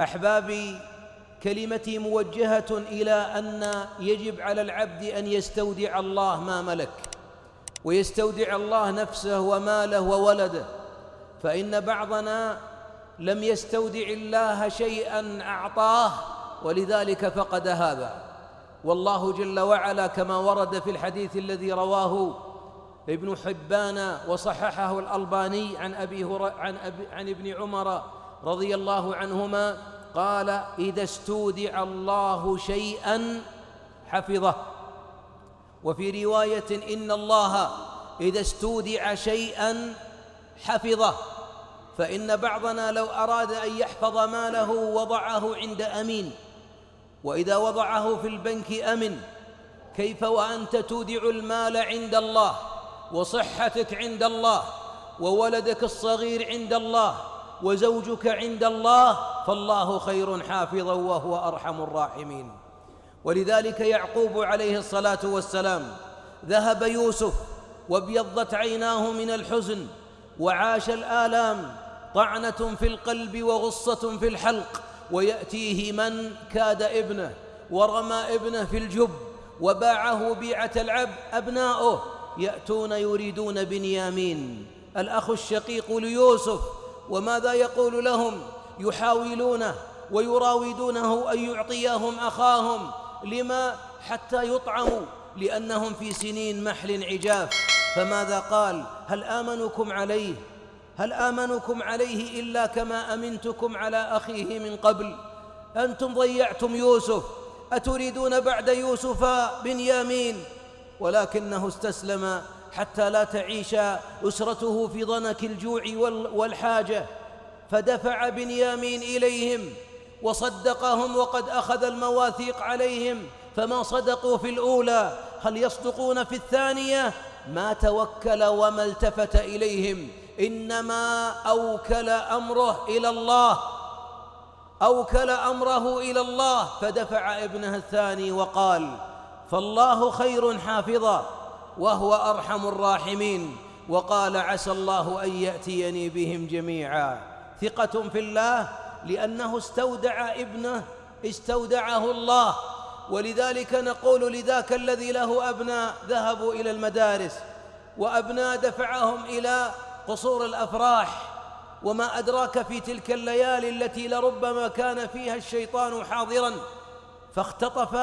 احبابي كلمتي موجهة إلى أن يجب على العبد أن يستودع الله ما ملك ويستودع الله نفسه وماله وولده. فإن بعضنا لم يستودع الله شيئا أعطاه ولذلك فقد هذا والله جل وعلا كما ورد في الحديث الذي رواه ابن حبان وصححه الألباني عن أبي عن, أبي عن ابن عمر رضي الله عنهما قال إذا استودع الله شيئا حفظه. وفي رواية إن الله إذا استودع شيئا حفظه. فإن بعضنا لو أراد أن يحفظ ماله وضعه عند أمين. وإذا وضعه في البنك أمن. كيف وأنت تودع المال عند الله وصحتك عند الله وولدك الصغير عند الله وزوجك عند الله فالله خير حافظا وهو أرحم الراحمين. ولذلك يعقوب عليه الصلاة والسلام ذهب يوسف وابيضت عيناه من الحزن وعاش الآلام طعنة في القلب وغصة في الحلق ويأتيه من كاد ابنه ورمى ابنه في الجب وباعه بيعة العبد أبناؤه يأتون يريدون بنيامين. الأخ الشقيق ليوسف وماذا يقول لهم يحاولونه ويراودونه أن يعطيهم أخاهم؟ لما حتى يطعموا؟ لأنهم في سنين محل عجاف فماذا قال؟ هل آمنكم عليه؟ هل آمنكم عليه إلا كما أمنتكم على أخيه من قبل؟ أنتم ضيعتم يوسف. أتريدون بعد يوسف بنيامين ولكنه استسلم حتى لا تعيش أسرته في ضنك الجوع والحاجة. فدفع بنيامين إليهم وصدقهم وقد أخذ المواثيق عليهم. فما صدقوا في الأولى هل يصدقون في الثانية؟ ما توكل وما التفت إليهم. إنما أوكل أمره إلى الله. أوكل أمره إلى الله. فدفع ابنه الثاني وقال فالله خير حافظا. وهو أرحم الراحمين. وقال عسى الله أن يأتيني بهم جميعا. ثقة في الله لأنه استودع ابنه استودعه الله. ولذلك نقول لذاك الذي له أبناء ذهبوا إلى المدارس وأبناء دفعهم إلى قصور الأفراح. وما أدراك في تلك الليالي التي لربما كان فيها الشيطان حاضرا فاختطف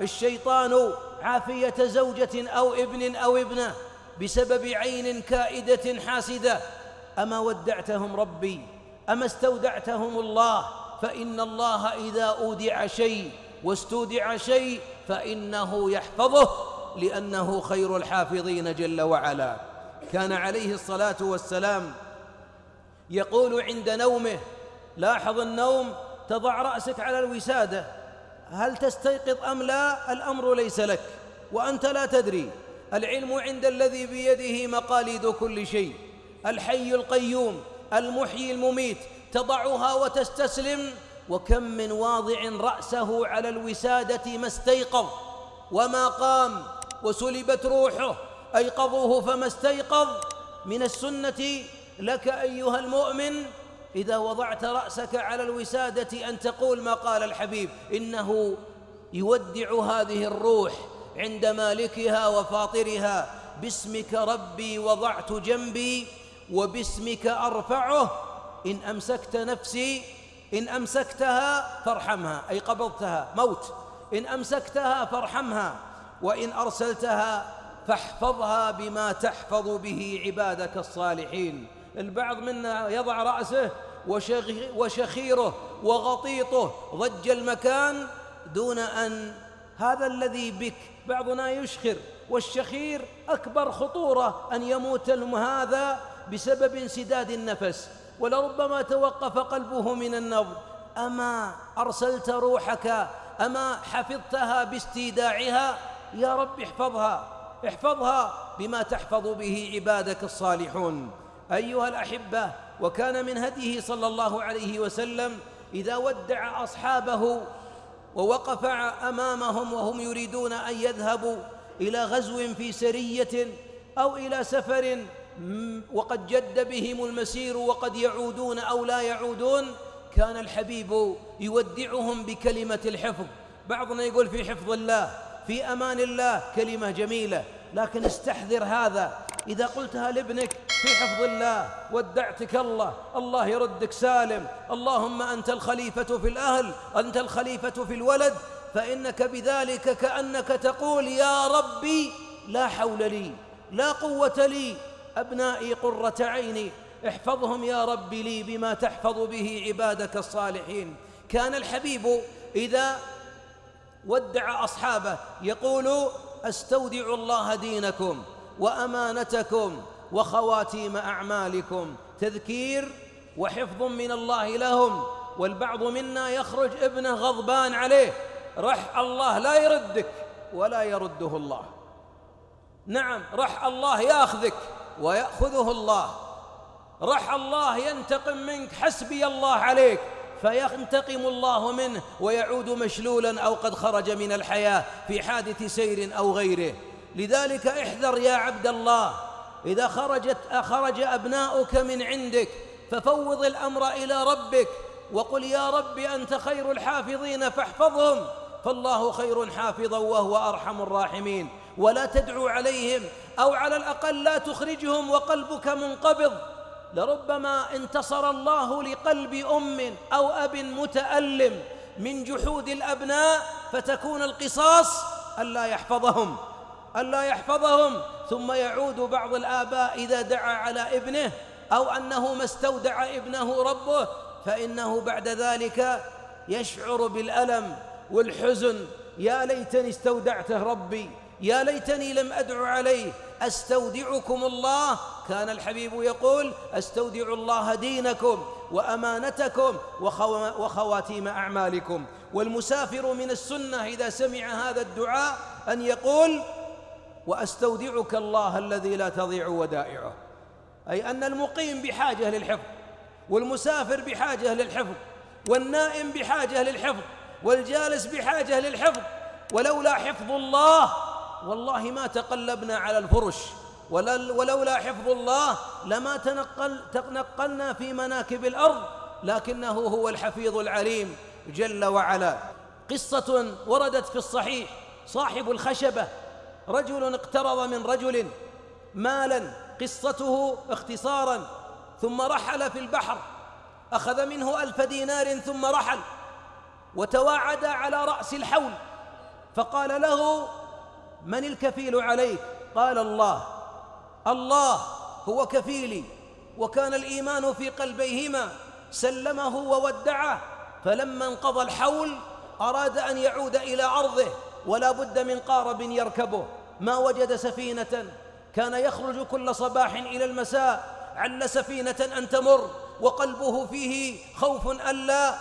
الشيطان عافية زوجة أو ابن أو ابنة بسبب عين كائدة حاسدة. أما ودعتهم ربي أما استودعتهم الله فإن الله إذا أودع شيء واستودع شيء فإنه يحفظه لأنه خير الحافظين جل وعلا. كان عليه الصلاة والسلام يقول عند نومه لاحظ النوم تضع رأسك على الوسادة. هل تستيقظ أم لا؟ الأمر ليس لك وأنت لا تدري. العلم عند الذي بيده مقاليد كل شيء. الحي القيوم المحيي المميت تضعها وتستسلم. وكم من واضع رأسه على الوسادة ما استيقظ وما قام وسلبت روحه أيقظوه فما استيقظ. من السنة لك أيها المؤمن إذا وضعت رأسك على الوسادة أن تقول ما قال الحبيب إنه يودع هذه الروح عند مالكها وفاطرها باسمك ربي وضعت جنبي وباسمك أرفعه إن أمسكت نفسي إن أمسكتها فارحمها أي قبضتها موت إن أمسكتها فارحمها وإن أرسلتها فاحفظها بما تحفظ به عبادك الصالحين. البعض منا يضع رأسه وشخيره وغطيطه. ضج المكان دون أن هذا الذي بك بعضنا يشخر والشخير أكبر خطورة أن يموت هذا بسبب انسداد النفس. ولربما توقف قلبه من النبض أما أرسلت روحك أما حفظتها باستيداعها يا رب احفظها احفظها بما تحفظ به عبادك الصالحون. أيها الأحبة وكان من هديه صلى الله عليه وسلم إذا ودع أصحابه ووقف أمامهم وهم يريدون أن يذهبوا إلى غزو في سرية أو إلى سفر وقد جد بهم المسير وقد يعودون أو لا يعودون كان الحبيب يودعهم بكلمة الحفظ. بعضنا يقول في حفظ الله في أمان الله كلمة جميلة. لكن استحذر هذا. إذا قلتها لابنك في حفظ الله. ودعتك الله. الله يردك سالم. اللهم أنت الخليفة في الأهل أنت الخليفة في الولد فإنك بذلك كأنك تقول يا ربي لا حول لي لا قوة لي. أبنائي قرة عيني احفظهم يا رب لي بما تحفظ به عبادك الصالحين. كان الحبيب إذا ودع أصحابه يقول أستودع الله دينكم وأمانتكم وخواتيم أعمالكم. تذكير وحفظ من الله لهم والبعض منا يخرج ابنه غضبان عليه. رح الله لا يردك ولا يرده الله. نعم رح الله ياخذك ويأخذه الله. رح الله ينتقم منك حسبي الله عليك. فينتقم الله منه ويعود مشلولا أو قد خرج من الحياة في حادث سير أو غيره. لذلك احذر يا عبد الله. إذا خرجت أخرج أبناؤك من عندك ففوض الأمر إلى ربك وقل يا رب أنت خير الحافظين فاحفظهم فالله خير حافظا وهو أرحم الراحمين. ولا تدعو عليهم أو على الأقل لا تخرجهم وقلبك منقبض. لربما انتصر الله لقلب أم أو أب متألم من جحود الأبناء فتكون القصاص ألا يحفظهم. ألا يحفظهم ثم يعود بعض الآباء إذا دعا على ابنه أو أنه ما استودع ابنه ربه فإنه بعد ذلك يشعر بالألم والحزن. يا ليتني استودعته ربي يا ليتني لم أدع عليه. أستودعكم الله كان الحبيب يقول أستودع الله دينكم وأمانتكم وخواتيم أعمالكم. والمسافر من السنة إذا سمع هذا الدعاء أن يقول وأستودعك الله الذي لا تضيع ودائعه. أي أن المقيم بحاجة للحفظ والمسافر بحاجة للحفظ والنائم بحاجة للحفظ والجالس بحاجة للحفظ. ولولا حفظ الله والله ما تقلبنا على الفرش. ولولا حفظ الله لما تنقل تنقلنا في مناكب الأرض لكنه هو الحفيظ العليم جل وعلا. قصة وردت في الصحيح صاحب الخشبة رجل اقترض من رجل مالا قصته اختصارا ثم رحل في البحر أخذ منه ألف دينار ثم رحل وتواعد على رأس الحول فقال له من الكفيل عليك؟ قال الله. الله هو كفيلي وكان الإيمان في قلبيهما سلمه وودعه فلما انقضى الحول أراد أن يعود إلى أرضه. ولا بد من قارب يركبه. ما وجد سفينة. كان يخرج كل صباح إلى المساء. عل سفينة أن تمر. وقلبه فيه خوف ألا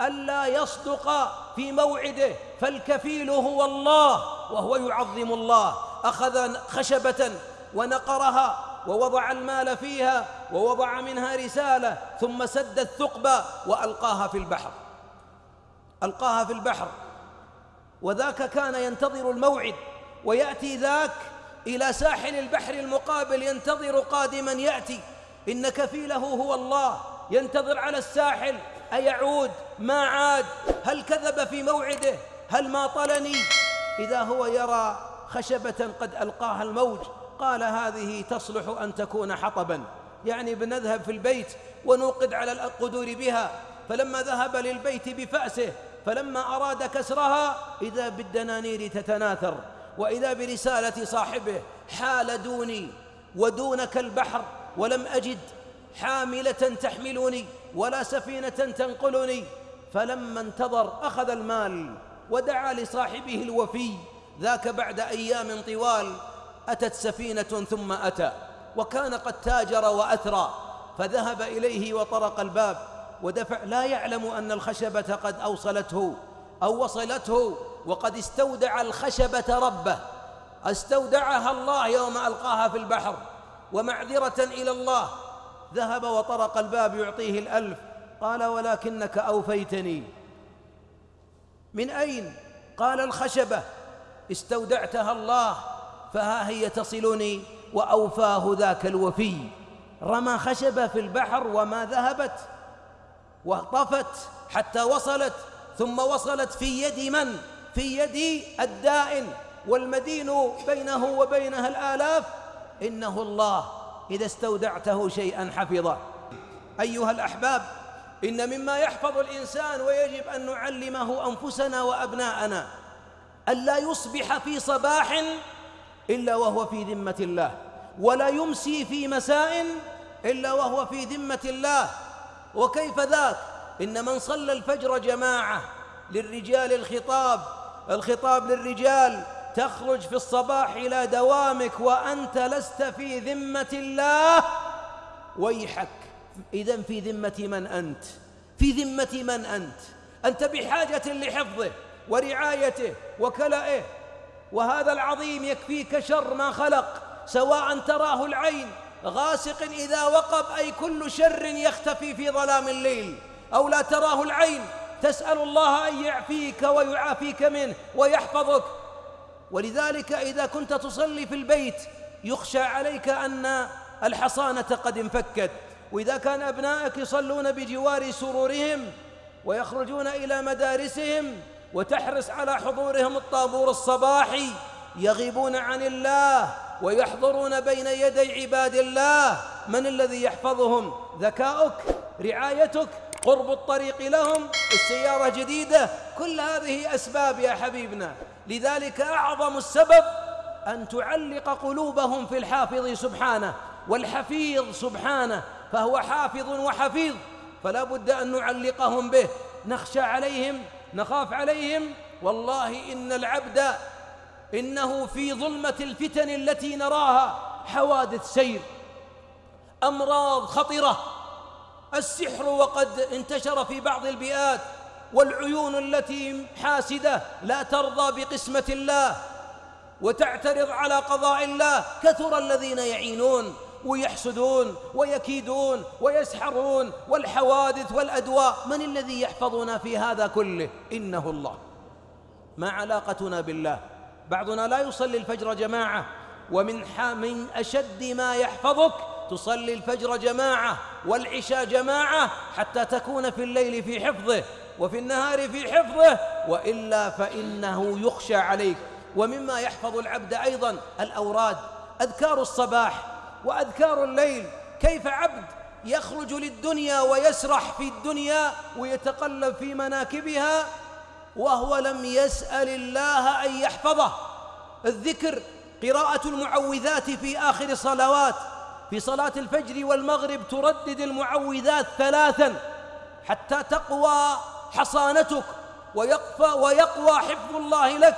ألا يصدق في موعده. فالكفيل هو الله وهو يعظم الله. أخذ خشبة ونقرها ووضع المال فيها ووضع منها رسالة ثم سد الثقب وألقاها في البحر. ألقاها في البحر. وذاك كان ينتظر الموعد ويأتي ذاك إلى ساحل البحر المقابل ينتظر قادما يأتي. إن كفيله هو الله ينتظر على الساحل. أيعود؟ ما عاد؟ هل كذب في موعده؟ هل ما طلني؟ إذا هو يرى خشبة قد ألقاها الموج قال هذه تصلح أن تكون حطبا. يعني بنذهب في البيت ونوقد على القدور بها. فلما ذهب للبيت بفأسه فلما أراد كسرها إذا بالدنانير تتناثر وإذا برسالة صاحبه حال دوني ودونك البحر ولم أجد حاملة تحملني ولا سفينة تنقلني. فلما انتظر أخذ المال ودعا لصاحبه الوفي. ذاك بعد أيام طوال أتت سفينة ثم أتى وكان قد تاجر وأثرى فذهب إليه وطرق الباب. ودفع لا يعلم أن الخشبة قد أوصلته أو وصلته وقد استودع الخشبة ربه. استودعها الله يوم ألقاها في البحر ومعذرة إلى الله. ذهب وطرق الباب يعطيه الألف. قال ولكنك أوفيتني. من أين؟ قال الخشبة. استودعتها الله فها هي تصلني وأوفاه ذاك الوفي. رمى خشبة في البحر وما ذهبت. وطفت حتى وصلت ثم وصلت في يد من؟ في يد الدائن. والمدين بينه وبينها الآلاف. إنه الله إذا استودعته شيئا حفظه. أيها الأحباب إن مما يحفظ الإنسان ويجب أن نعلمه أنفسنا وأبناءنا ألا يصبح في صباح إلا وهو في ذمة الله ولا يمسي في مساء إلا وهو في ذمة الله. وكيف ذاك؟ إن من صلى الفجر جماعة للرجال الخطاب الخطاب للرجال تخرج في الصباح إلى دوامك وأنت لست في ذمة الله ويحك. إذا في ذمة من أنت؟ في ذمة من أنت؟ أنت بحاجة لحفظه ورعايته وكلائه. وهذا العظيم يكفيك شر ما خلق سواء تراه العين غاسق إذا وقب أي كل شر يختفي في ظلام الليل. أو لا تراه العين تسأل الله أن يعفيك ويعافيك منه ويحفظك. ولذلك إذا كنت تصلي في البيت يخشى عليك أن الحصانة قد انفكت. وإذا كان أبنائك يصلون بجوار سرورهم ويخرجون إلى مدارسهم وتحرص على حضورهم الطابور الصباحي يغيبون عن الله. ويحضرون بين يدي عباد الله. من الذي يحفظهم؟ ذكاؤك رعايتك قرب الطريق لهم السيارة جديدة. كل هذه أسباب يا حبيبنا. لذلك أعظم السبب أن تعلق قلوبهم في الحافظ سبحانه والحفيظ سبحانه فهو حافظ وحفيظ. فلا بد أن نعلقهم به. نخشى عليهم نخاف عليهم. والله إن العبد إنه في ظلمة الفتن التي نراها حوادث سير أمراض خطرة السحر وقد انتشر في بعض البيئات والعيون التي حاسدة لا ترضى بقسمة الله وتعترض على قضاء الله كثر الذين يعينون ويحسدون ويكيدون ويسحرون والحوادث والأدواء من الذي يحفظنا في هذا كله؟ إنه الله. ما علاقتنا بالله؟ بعضنا لا يصلي الفجر جماعة ومن من أشد ما يحفظك تصلي الفجر جماعة والعشاء جماعة حتى تكون في الليل في حفظه وفي النهار في حفظه وإلا فإنه يخشى عليك. ومما يحفظ العبد أيضا الأوراد أذكار الصباح وأذكار الليل. كيف عبد يخرج للدنيا ويسرح في الدنيا ويتقلب في مناكبها؟ وهو لم يسأل الله أن يحفظه. الذكر قراءة المعوذات في آخر صلوات في صلاة الفجر والمغرب تردد المعوذات ثلاثا حتى تقوى حصانتك ويقفى ويقوى حفظ الله لك.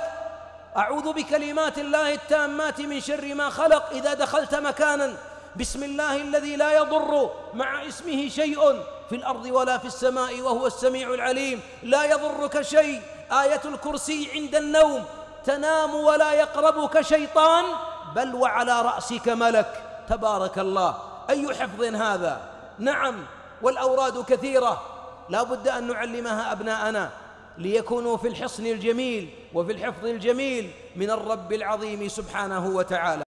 أعوذ بكلمات الله التامات من شر ما خلق إذا دخلت مكانا. بسم الله الذي لا يضر مع اسمه شيء في الأرض ولا في السماء وهو السميع العليم. لا يضرك شيء. آية الكرسي عند النوم. تنام ولا يقربك شيطان. بل وعلى رأسك ملك. تبارك الله. أي حفظ هذا؟ نعم. والأوراد كثيرة. لا بد أن نعلمها أبناءنا. ليكونوا في الحصن الجميل وفي الحفظ الجميل من الرب العظيم سبحانه وتعالى.